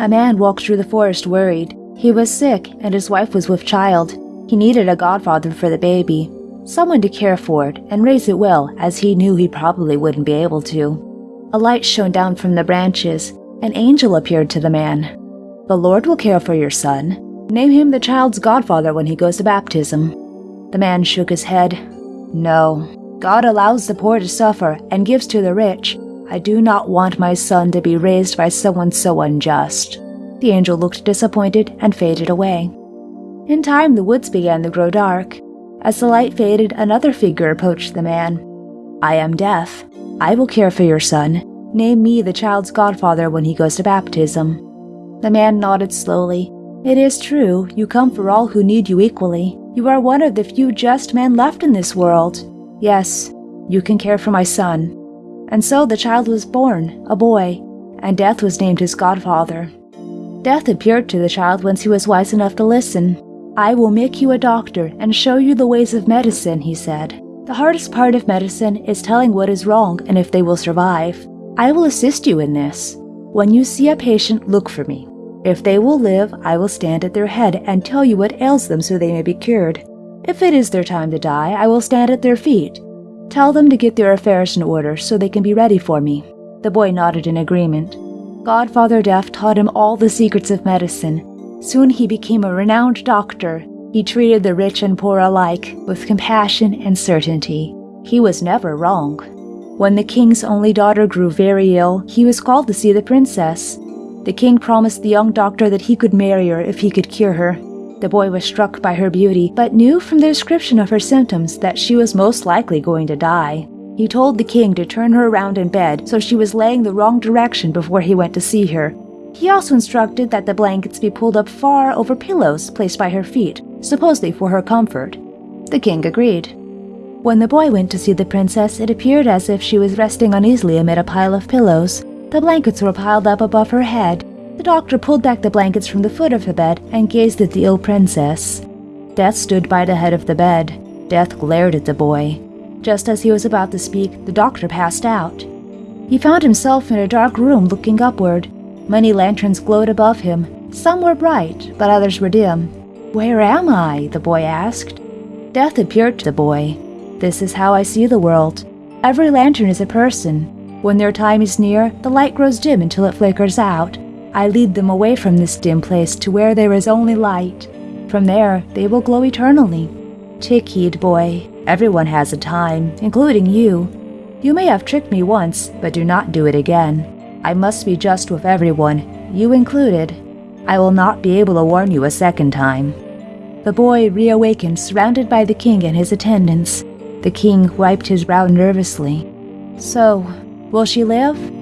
A man walked through the forest worried. He was sick, and his wife was with child. He needed a godfather for the baby, someone to care for it and raise it well, as he knew he probably wouldn't be able to. A light shone down from the branches. An angel appeared to the man. The Lord will care for your son. Name him the child's godfather when he goes to baptism. The man shook his head. No, God allows the poor to suffer and gives to the rich. I do not want my son to be raised by someone so unjust. The angel looked disappointed and faded away. In time, the woods began to grow dark. As the light faded, another figure approached the man. I am Death. I will care for your son. Name me the child's godfather when he goes to baptism. The man nodded slowly. It is true, you come for all who need you equally. You are one of the few just men left in this world. Yes, you can care for my son. And so the child was born, a boy, and Death was named his godfather. Death appeared to the child once he was wise enough to listen. I will make you a doctor and show you the ways of medicine, he said. The hardest part of medicine is telling what is wrong and if they will survive. I will assist you in this. When you see a patient, look for me. If they will live, I will stand at their head and tell you what ails them so they may be cured. If it is their time to die, I will stand at their feet. Tell them to get their affairs in order so they can be ready for me. The boy nodded in agreement. Godfather Death taught him all the secrets of medicine. Soon he became a renowned doctor. He treated the rich and poor alike with compassion and certainty. He was never wrong. When the king's only daughter grew very ill, he was called to see the princess. The king promised the young doctor that he could marry her if he could cure her. The boy was struck by her beauty, but knew from the description of her symptoms that she was most likely going to die. He told the king to turn her around in bed so she was laying the wrong direction before he went to see her. He also instructed that the blankets be pulled up far over pillows placed by her feet, supposedly for her comfort. The king agreed. When the boy went to see the princess, it appeared as if she was resting uneasily amid a pile of pillows. The blankets were piled up above her head, the doctor pulled back the blankets from the foot of the bed and gazed at the ill princess. Death stood by the head of the bed. Death glared at the boy. Just as he was about to speak, the doctor passed out. He found himself in a dark room looking upward. Many lanterns glowed above him. Some were bright, but others were dim. Where am I? the boy asked. Death appeared to the boy. This is how I see the world. Every lantern is a person. When their time is near, the light grows dim until it flickers out. I lead them away from this dim place to where there is only light. From there, they will glow eternally. Take heed, boy. Everyone has a time, including you. You may have tricked me once, but do not do it again. I must be just with everyone, you included. I will not be able to warn you a second time. The boy reawakened, surrounded by the king and his attendants. The king wiped his brow nervously. So, will she live?